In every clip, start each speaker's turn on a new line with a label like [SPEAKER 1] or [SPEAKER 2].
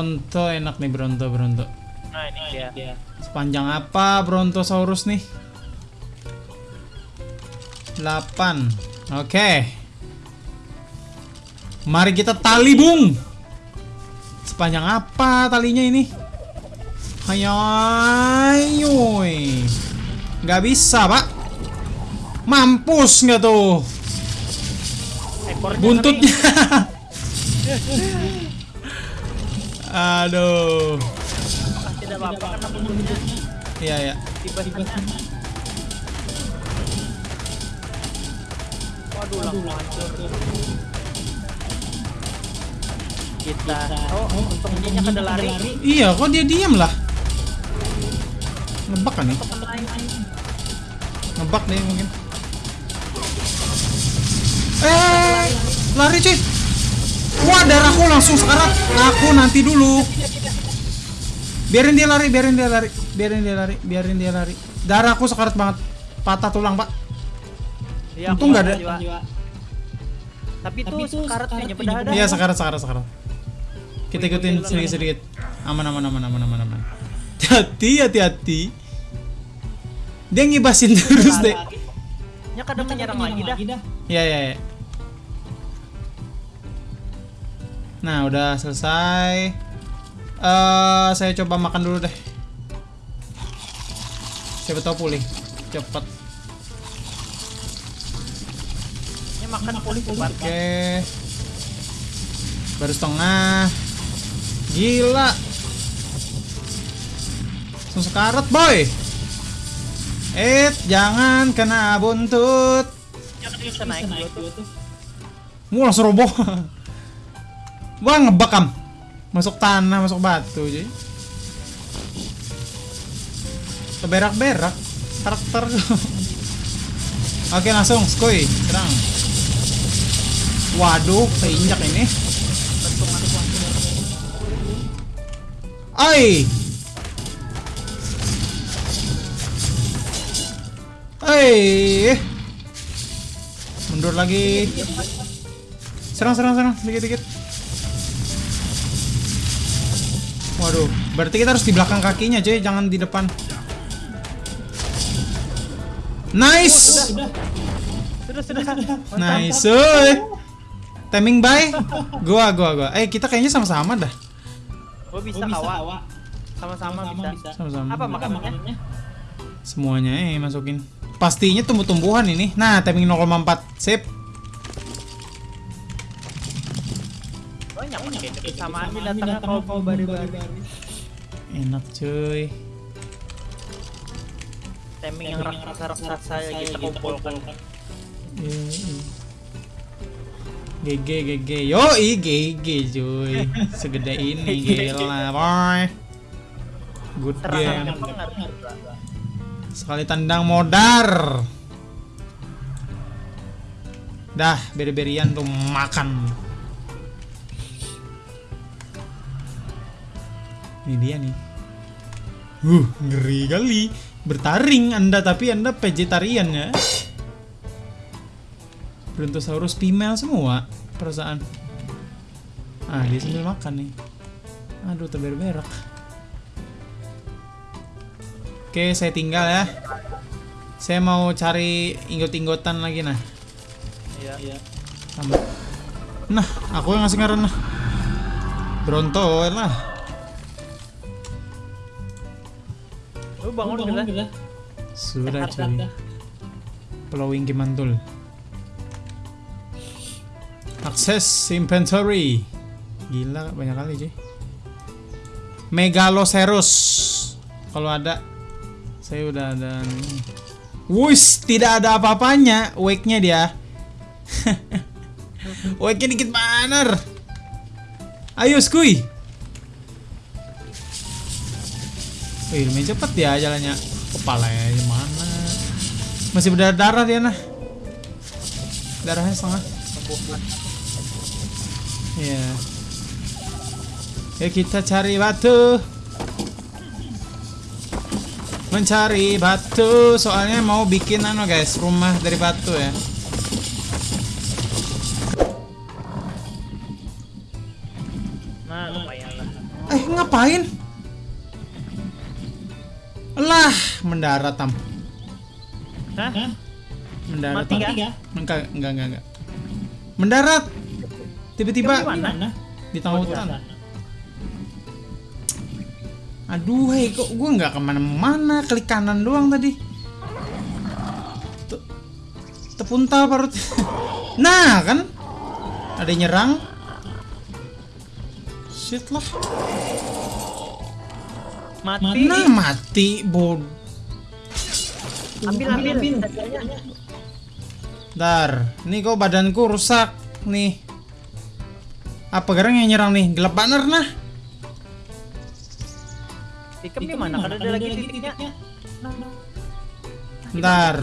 [SPEAKER 1] Bronto enak nih Bronto Bronto.
[SPEAKER 2] Nah ini dia.
[SPEAKER 1] Sepanjang apa Brontosaurus nih? 8. Oke. Mari kita tali, Bung. Sepanjang apa talinya ini? Hayoy. Nggak bisa, Pak. Mampus nggak tuh?
[SPEAKER 2] Ekornya
[SPEAKER 1] Buntutnya. Aduh.
[SPEAKER 2] Tidak apa-apa karena
[SPEAKER 1] Iya, ya.
[SPEAKER 2] tiba-tiba. Waduh langsung hancur. Kita. Oh, untungnya kada lari.
[SPEAKER 1] Iya, kok dia diam lah? Ngebak kan nih? Ngebak deh mungkin. Eh, lari cuy. Wah, darahku langsung sekarat. Aku nanti dulu. Biarin dia lari, biarin dia lari, biarin dia lari, biarin dia lari. Darahku sekarat banget. Patah tulang, Pak.
[SPEAKER 2] Ya,
[SPEAKER 1] Untung nggak ada.
[SPEAKER 2] Tapi itu sekarat kayaknya berdarah.
[SPEAKER 1] Iya, sekarat, sekarat, sekarat. Kita ikutin sedikit-sedikit. Aman, aman, aman, aman, aman, aman. Hati, hati, hati. Dia ngibasin terus deh.
[SPEAKER 2] Nya kadang menyerang lagi dah.
[SPEAKER 1] Iya, iya, iya. Nah, udah selesai. Eh, saya coba makan dulu deh. Siapa tahu pulih. Cepet.
[SPEAKER 2] Nya makan pulih cepat.
[SPEAKER 1] Oke. Baru setengah. Gila. Langsung sekarat, boy. Eh, jangan kena buntut.
[SPEAKER 2] Naik tuh.
[SPEAKER 1] Mau langsung roboh. Wah, ngebakam. Masuk tanah, masuk batu, cuy. Keberak-berak karakter. Oke, langsung skoy, serang. Waduh, keinjak ini. Oi. Oi. Mundur lagi. Serang, serang, serang, dikit, Waduh, berarti kita harus di belakang kakinya, cuy, jangan di depan. Nice.
[SPEAKER 2] Sudah, sudah.
[SPEAKER 1] Nice, cuy. Timing by gua, gua, gua. Eh, kita kayaknya sama-sama dah.
[SPEAKER 2] Oh bisa kawa. Sama-sama bisa.
[SPEAKER 1] Sama-sama.
[SPEAKER 2] Apa makanannya?
[SPEAKER 1] Semuanya eh masukin. Pastinya tumbuh-tumbuhan ini. Nah, timing 0,4. Sip.
[SPEAKER 2] Kayak kesamaan ini datangnya kau kau baru-baru.
[SPEAKER 1] Enak, cuy.
[SPEAKER 2] Timing yang raksasa-raksasa kita kumpulkan.
[SPEAKER 1] Iya, iya. GG GG Yoi GG cuy Segede ini gila boy Good game. Sekali tendang modar Dah beri-berian tuh makan Ini dia nih Uh ngeri kali Bertaring anda tapi anda vegetarian ya Brontosaurus female semua perasaan. Ah, dia sambil makan nih. Aduh, terberak-berak. Oke, saya tinggal ya. Saya mau cari inggot-inggotan lagi nah.
[SPEAKER 2] Iya.
[SPEAKER 1] Tambah. Nah, aku yang ngasih ngaran nah. Bronto lah.
[SPEAKER 2] Lu bangun gila.
[SPEAKER 1] Sudah cuy. Plowing Kimantul. Akses inventory. Gila banyak kali cuy. Megalosaurus. Kalau ada saya udah ada nih. Wush, tidak ada apa-apanya. Wake-nya dia. Wake-nya dikit banget. Ayo, skuy. Wih, lumayan cepet ya jalannya. Kepalanya mana? Masih berdarah dia nah. Darahnya setengah. Iya. Ya kita cari batu. Mencari batu, soalnya mau bikin anu guys, rumah dari batu ya.
[SPEAKER 2] Nah, lumayan lah.
[SPEAKER 1] Eh, ngapain? Mendarat tam.
[SPEAKER 2] Hah?
[SPEAKER 1] Mendarat.
[SPEAKER 2] Mati
[SPEAKER 1] Tam.
[SPEAKER 2] nggak?
[SPEAKER 1] Enggak, enggak, enggak, enggak. Mendarat. Tiba-tiba
[SPEAKER 2] di mana?
[SPEAKER 1] di tengah hutan. Aduh, hei, kok gue nggak ke mana-mana, klik kanan doang tadi. Te- Tepuntal parut. Nah, kan? Ada yang nyerang. Shit lah.
[SPEAKER 2] Mati.
[SPEAKER 1] Nah, mati, bod.
[SPEAKER 2] Ambil ambil. ambil.
[SPEAKER 1] Dar, ini kok badanku rusak nih. Apa garang yang nyerang nih? Gelap banget nah.
[SPEAKER 2] Tikam di mana? Kan ada lagi titiknya. Nah, nah.
[SPEAKER 1] Ntar,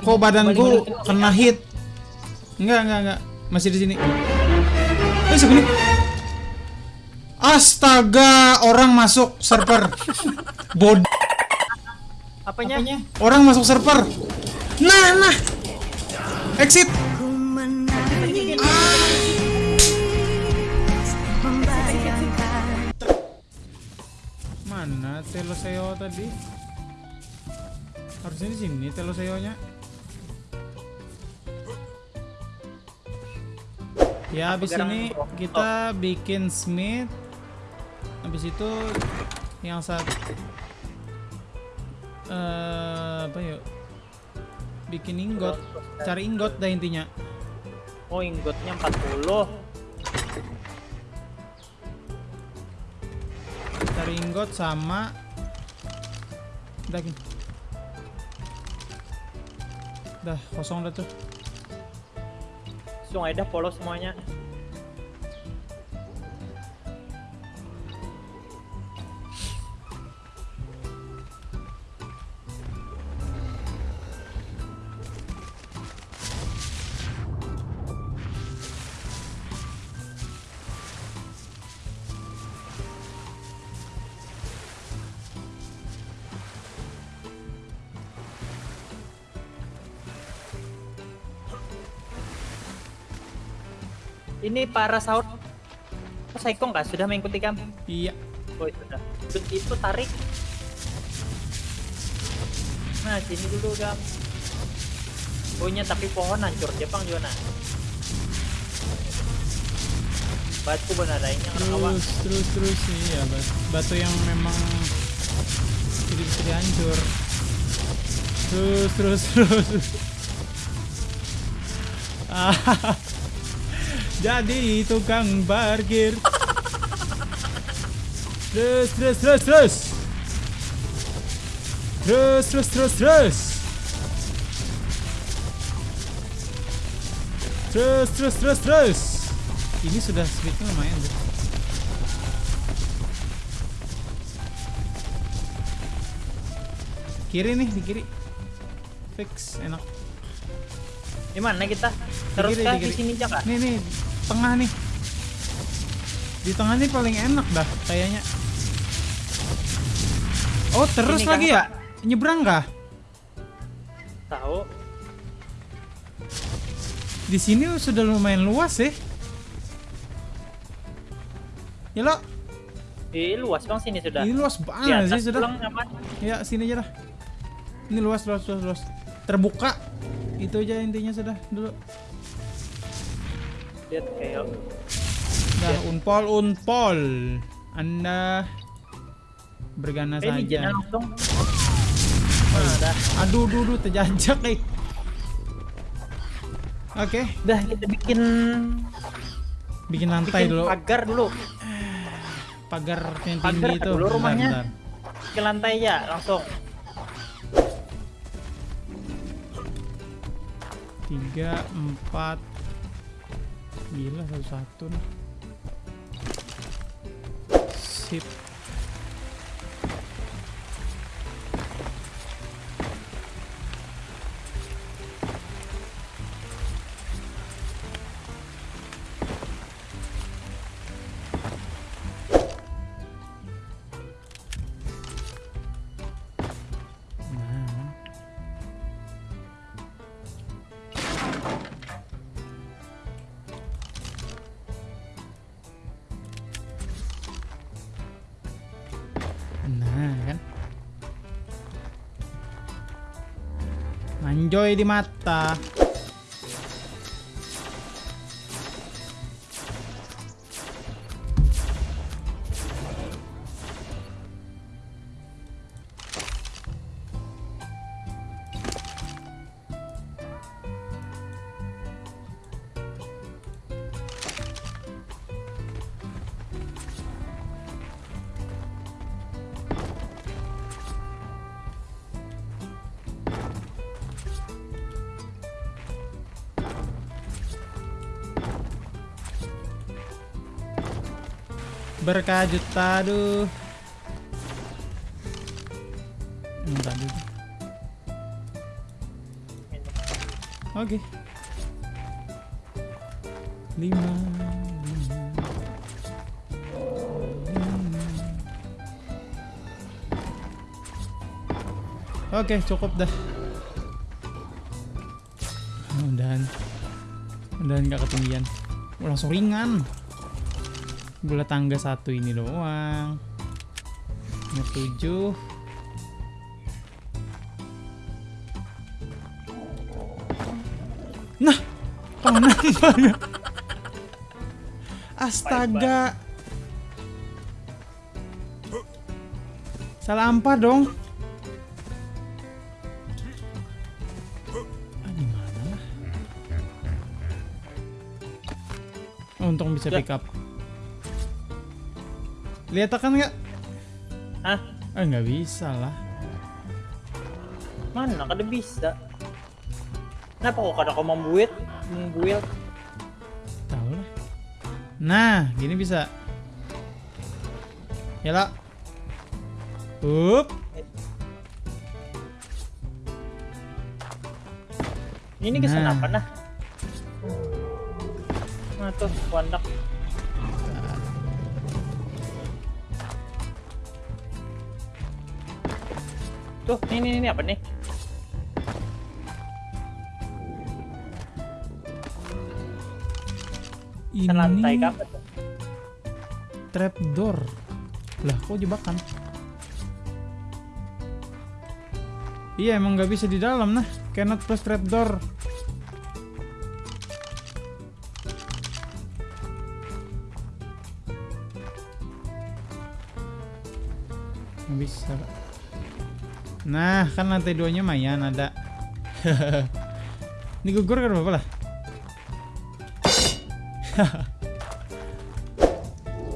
[SPEAKER 1] kok badanku kena hit? Enggak, enggak, enggak. Masih di sini. Eh, segini. Astaga, orang masuk server. Bod,
[SPEAKER 2] Apanya?
[SPEAKER 1] orang masuk server. Nah, nah. Exit. Mana Teloseo tadi? Harusnya di sini Teloseonya. Ya, habis ini kita bikin Smith. Habis itu yang saat eh apa yuk? Bikin ingot, cari ingot dah intinya.
[SPEAKER 2] Oh, inggotnya 40.
[SPEAKER 1] Cari ingot sama daging. Dah kosong dah tuh.
[SPEAKER 2] Langsung aja dah polos semuanya. Ini para sahur. Oh, Saikong kah? Sudah mengikuti kami?
[SPEAKER 1] Iya.
[SPEAKER 2] Oh, sudah. Terus itu tarik. Nah, sini dulu, Gam. Punya tapi pohon hancur Jepang juga nah. Batu benar lainnya orang awak.
[SPEAKER 1] Terus terus terus iya bat- batu yang memang tidak bisa dihancur. Terus terus terus. Ah, Jadi tukang parkir. Terus terus terus terus. Terus terus terus terus. Terus terus terus terus. Ini sudah speednya lumayan. Kiri nih di kiri. Fix enak.
[SPEAKER 2] Di mana kita? Terus
[SPEAKER 1] kiri,
[SPEAKER 2] kah
[SPEAKER 1] di
[SPEAKER 2] di
[SPEAKER 1] kiri.
[SPEAKER 2] sini Cak?
[SPEAKER 1] Nih nih tengah nih. Di tengah nih paling enak dah kayaknya. Oh terus
[SPEAKER 2] Ini
[SPEAKER 1] lagi ya? Nyebrang kah?
[SPEAKER 2] Tahu.
[SPEAKER 1] Di sini sudah lumayan luas sih. Ya lo,
[SPEAKER 2] Ih, luas bang sini sudah.
[SPEAKER 1] ini luas banget sih sudah. Ya sini aja dah. Ini luas luas luas luas. Terbuka. Itu aja intinya sudah dulu.
[SPEAKER 2] Lihat kayak
[SPEAKER 1] Dah unpol unpol. Anda bergana
[SPEAKER 2] Eh, ini
[SPEAKER 1] saja.
[SPEAKER 2] jenah langsung. Nah, dah.
[SPEAKER 1] Aduh, duh, duh, terjajak eh. Oke,
[SPEAKER 2] Dah kita bikin
[SPEAKER 1] bikin lantai
[SPEAKER 2] bikin
[SPEAKER 1] dulu.
[SPEAKER 2] pagar dulu.
[SPEAKER 1] Pagar yang
[SPEAKER 2] pagar
[SPEAKER 1] tinggi itu.
[SPEAKER 2] dulu
[SPEAKER 1] Bentar,
[SPEAKER 2] rumahnya.
[SPEAKER 1] bentar.
[SPEAKER 2] Ke lantai ya langsung.
[SPEAKER 1] Tiga, empat. Gila satu satu nih. Sip. Enjoy di mata. Berkah juta aduh. Hmm, tadi. Oke. Lima. Oke, cukup dah. Mudahan. Mudahan gak ketinggian. Oh, langsung ringan. Gula tangga satu ini doang. Nomor tujuh. Nah, panas banget. Astaga. Salah ampar dong. Ah? Oh, untung bisa pick up. Lihat kan nggak?
[SPEAKER 2] Hah?
[SPEAKER 1] Ah nggak bisa lah.
[SPEAKER 2] Mana kada bisa? Kenapa kok kada kau membuit? Membuil?
[SPEAKER 1] Tahu lah. Nah, gini bisa. Ya lah. Up.
[SPEAKER 2] Ini kesan
[SPEAKER 1] Nah.
[SPEAKER 2] apa nah? Nah tuh, wandak. Tuh, ini ini apa nih?
[SPEAKER 1] Ini
[SPEAKER 2] Selantai apa tuh?
[SPEAKER 1] trapdoor. Lah, kok jebakan? Iya, emang nggak bisa di dalam nah. Cannot press trapdoor. Nggak bisa. Nah, kan lantai duanya mayan ada. Ini gugur kan apa lah?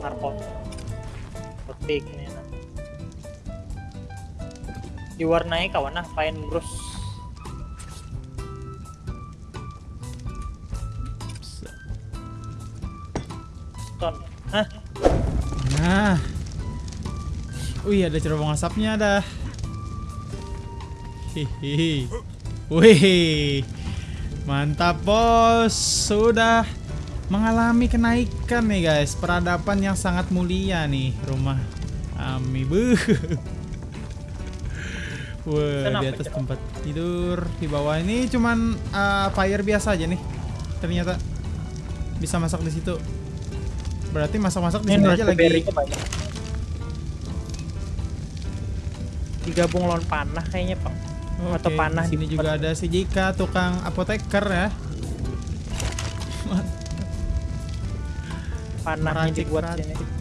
[SPEAKER 2] Narko. Petik nih. nah. Diwarnai kawan nah, pain brush. Ton. Hah?
[SPEAKER 1] Nah. Wih, ada cerobong asapnya dah. Wih. Mantap, Bos. Sudah mengalami kenaikan nih, guys. Peradaban yang sangat mulia nih rumah Ami. Buh. Wah,
[SPEAKER 2] Kenapa,
[SPEAKER 1] di atas tempat tidur, di bawah ini cuman uh, fire biasa aja nih. Ternyata bisa masak di situ. Berarti masak-masak di
[SPEAKER 2] Ini
[SPEAKER 1] sini aja lagi.
[SPEAKER 2] Digabung lawan panah kayaknya, Pak. Atau
[SPEAKER 1] Oke,
[SPEAKER 2] panah
[SPEAKER 1] di sini
[SPEAKER 2] di
[SPEAKER 1] juga ada si Jika tukang apoteker ya.
[SPEAKER 2] Panahnya dibuat sini.